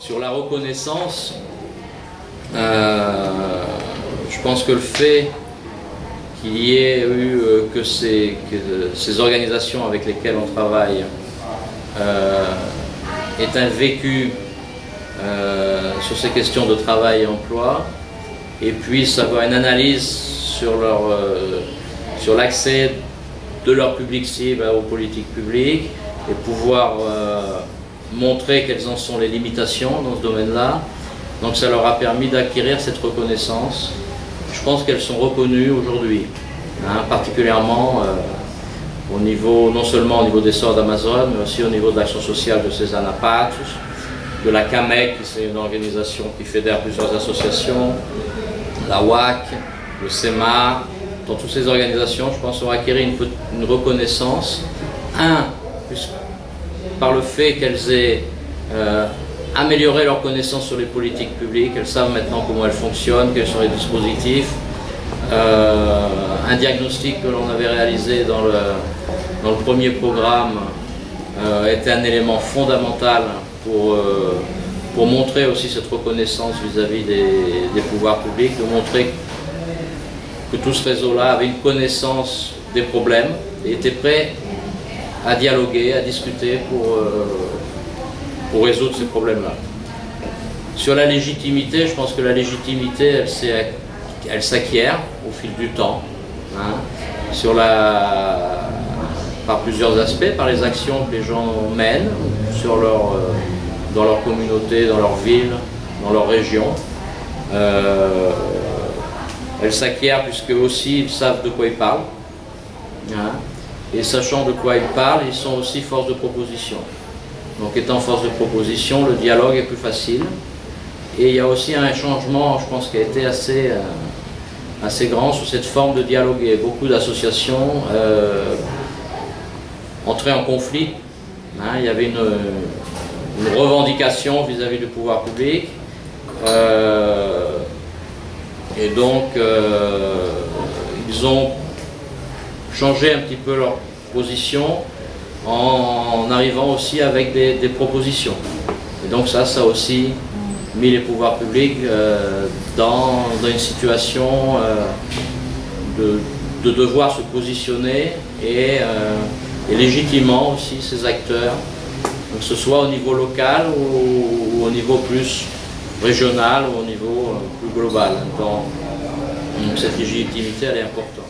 Sur la reconnaissance, euh, je pense que le fait qu'il y ait eu euh, que, ces, organisations avec lesquelles on travaille euh, aient un vécu sur ces questions de travail et emploi et puissent avoir une analyse sur leur sur l'accès de leur public cible aux politiques publiques et pouvoir montrer quelles en sont les limitations dans ce domaine-là. Donc ça leur a permis d'acquérir cette reconnaissance. Je pense qu'elles sont reconnues aujourd'hui, hein, particulièrement euh, au niveau, non seulement au niveau des sorts d'Amazon, mais aussi au niveau de l'action sociale de César Patus, de la CAMEC, qui c'est une organisation qui fédère plusieurs associations, la WAC, le SEMA, dans toutes ces organisations, je pense, ont acquis une, une reconnaissance. Un, par le fait qu'elles aient euh, amélioré leur connaissance sur les politiques publiques, elles savent maintenant comment elles fonctionnent, quels sont les dispositifs. Euh, un diagnostic que l'on avait réalisé dans le, premier programme euh, était un élément fondamental pour, pour montrer aussi cette reconnaissance vis-à-vis des, des, pouvoirs publics, de montrer que tout ce réseau-là avait une connaissance des problèmes et était prêt à dialoguer, à discuter pour, euh, pour résoudre ces problèmes-là. Sur la légitimité, je pense que la légitimité, elle, s'acquiert au fil du temps. Hein. sur la, par plusieurs aspects, par les actions que les gens mènent sur leur, euh, dans leur communauté, dans leur ville, dans leur région. Euh, elle s'acquiert puisque aussi ils savent de quoi ils parlent. Hein. Et sachant de quoi ils parlent, ils sont aussi force de proposition. Donc étant force de proposition, le dialogue est plus facile. Et il y a aussi un changement, je pense, qui a été assez, euh, assez grand sur cette forme de dialoguer. Beaucoup d'associations euh, entraient en conflit. Hein. il y avait une, revendication vis-à-vis du pouvoir public. Euh, et donc, ils ont changer un petit peu leur position en, arrivant aussi avec des, propositions. Et donc ça, ça a aussi mis les pouvoirs publics euh, dans, une situation euh, de, devoir se positionner et, euh, et, légitimement aussi ces acteurs, que ce soit au niveau local ou, au niveau plus régional ou au niveau plus global. Donc, cette légitimité, elle est importante.